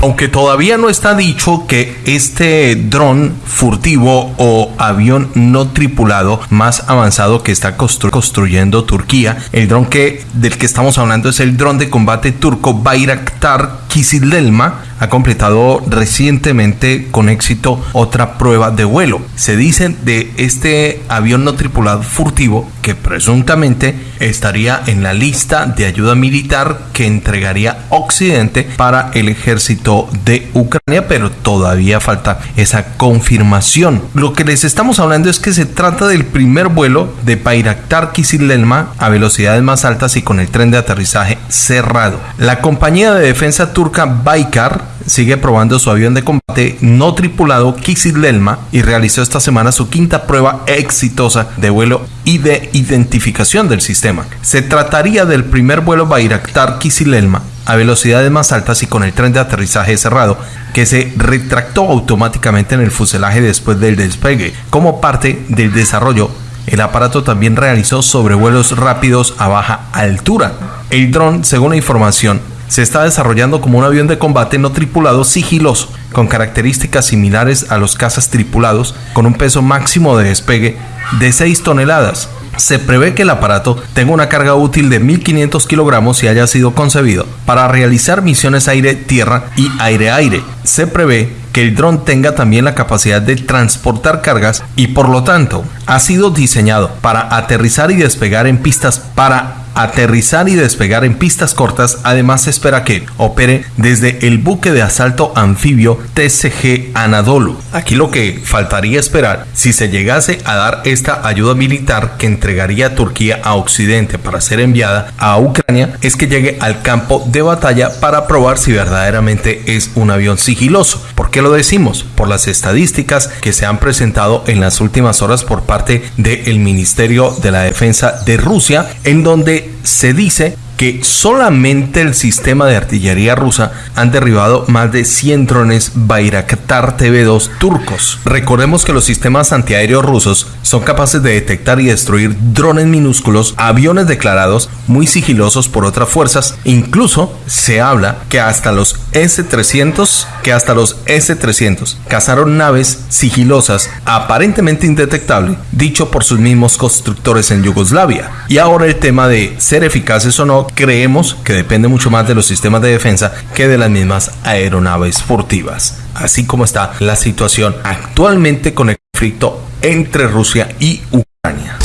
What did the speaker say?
Aunque todavía no está dicho que este dron furtivo o avión no tripulado más avanzado que está construyendo Turquía, el dron que del que estamos hablando es el dron de combate turco Bayraktar Kizilelma, ha completado recientemente con éxito otra prueba de vuelo. Se dice de este avión no tripulado furtivo que presuntamente estaría en la lista de ayuda militar que entregaría Occidente para el ejército de Ucrania, pero todavía falta esa confirmación. Lo que les estamos hablando es que se trata del primer vuelo de Bayraktar Kizilelma a velocidades más altas y con el tren de aterrizaje cerrado. La compañía de defensa turca Baykar sigue probando su avión de combate no tripulado Kizilelma y realizó esta semana su quinta prueba exitosa de vuelo y de identificación del sistema. Se trataría del primer vuelo Bayraktar Kizilelma a velocidades más altas y con el tren de aterrizaje cerrado que se retractó automáticamente en el fuselaje después del despegue. Como parte del desarrollo, el aparato también realizó sobrevuelos rápidos a baja altura. El dron, según la información, se está desarrollando como un avión de combate no tripulado sigiloso, con características similares a los cazas tripulados, con un peso máximo de despegue de 6 toneladas. Se prevé que el aparato tenga una carga útil de 1.500 kilogramos y haya sido concebido para realizar misiones aire-tierra y aire-aire. Se prevé que el dron tenga también la capacidad de transportar cargas y por lo tanto ha sido diseñado para aterrizar y despegar en pistas para aterrizar y despegar en pistas cortas. Además, se espera que opere desde el buque de asalto anfibio TCG Anadolu. Aquí lo que faltaría esperar si se llegase a dar esta ayuda militar que entregaría Turquía a Occidente para ser enviada a Ucrania es que llegue al campo de batalla para probar si verdaderamente es un avión sigiloso. ¿Por qué lo decimos? Por las estadísticas que se han presentado en las últimas horas por parte del Ministerio de la Defensa de Rusia, en donde se dice que solamente el sistema de artillería rusa han derribado más de 100 drones Bayraktar TV2 turcos. Recordemos que los sistemas antiaéreos rusos son capaces de detectar y destruir drones minúsculos, aviones declarados muy sigilosos por otras fuerzas. Incluso se habla que hasta los S-300, que hasta los S-300 cazaron naves sigilosas aparentemente indetectables, dicho por sus mismos constructores en Yugoslavia. Y ahora el tema de ser eficaces o no creemos que depende mucho más de los sistemas de defensa que de las mismas aeronaves furtivas. Así como está la situación actualmente con el conflicto entre Rusia y Ucrania.